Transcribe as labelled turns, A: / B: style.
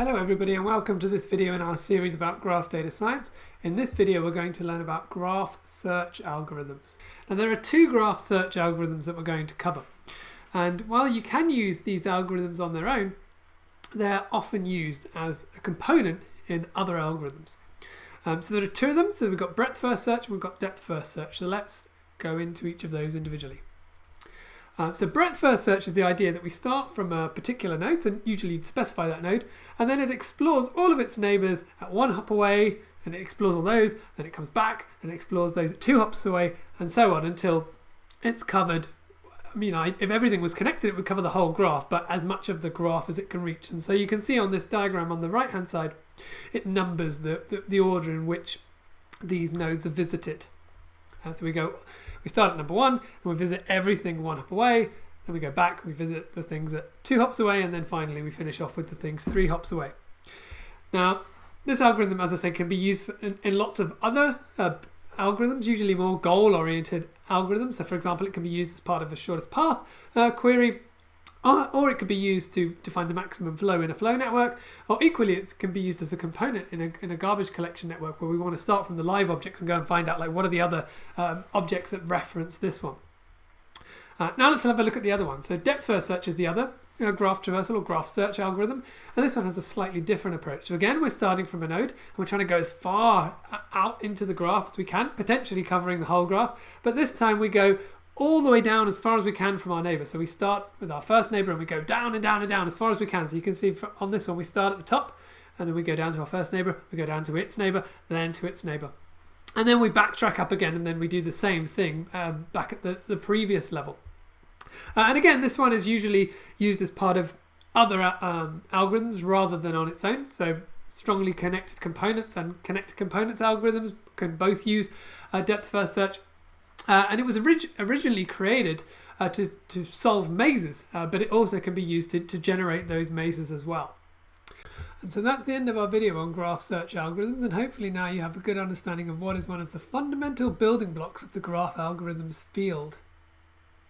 A: Hello everybody and welcome to this video in our series about graph data science. In this video we're going to learn about graph search algorithms. Now there are two graph search algorithms that we're going to cover. And while you can use these algorithms on their own, they're often used as a component in other algorithms. Um, so there are two of them. So we've got breadth first search and we've got depth first search. So let's go into each of those individually. Uh, so breadth first search is the idea that we start from a particular node, so usually you specify that node, and then it explores all of its neighbors at one hop away, and it explores all those, then it comes back and explores those at two hops away, and so on until it's covered. I mean, I, if everything was connected, it would cover the whole graph, but as much of the graph as it can reach. And so you can see on this diagram on the right hand side, it numbers the, the, the order in which these nodes are visited. Uh, so we go, we start at number one, and we visit everything one hop away. Then we go back, we visit the things at two hops away, and then finally we finish off with the things three hops away. Now, this algorithm, as I said, can be used for, in, in, lots of other uh, algorithms, usually more goal-oriented algorithms. So, for example, it can be used as part of a shortest path uh, query or, it could be used to, find the maximum flow in a flow network, or equally it can be used as a component in a, in a garbage collection network where we want to start from the live objects and go and find out like what are the other um, objects that reference this one. Uh, now let's have a look at the other one. So depth first search is the other graph traversal or graph search algorithm, and this one has a slightly different approach. So again, we're starting from a node, and we're trying to go as far uh, out into the graph as we can, potentially covering the whole graph, but this time we go all the way down as far as we can from our neighbor. So we start with our first neighbor and we go down and down and down as far as we can. So you can see on this one, we start at the top and then we go down to our first neighbor, we go down to its neighbor, then to its neighbor. And then we backtrack up again and then we do the same thing um, back at the, the previous level. Uh, and again, this one is usually used as part of other um, algorithms rather than on its own. So strongly connected components and connected components algorithms can both use uh, depth first search uh, and it was orig originally created uh, to, to solve mazes, uh, but it also can be used to, to generate those mazes as well. And so that's the end of our video on graph search algorithms, and hopefully now you have a good understanding of what is one of the fundamental building blocks of the graph algorithms field.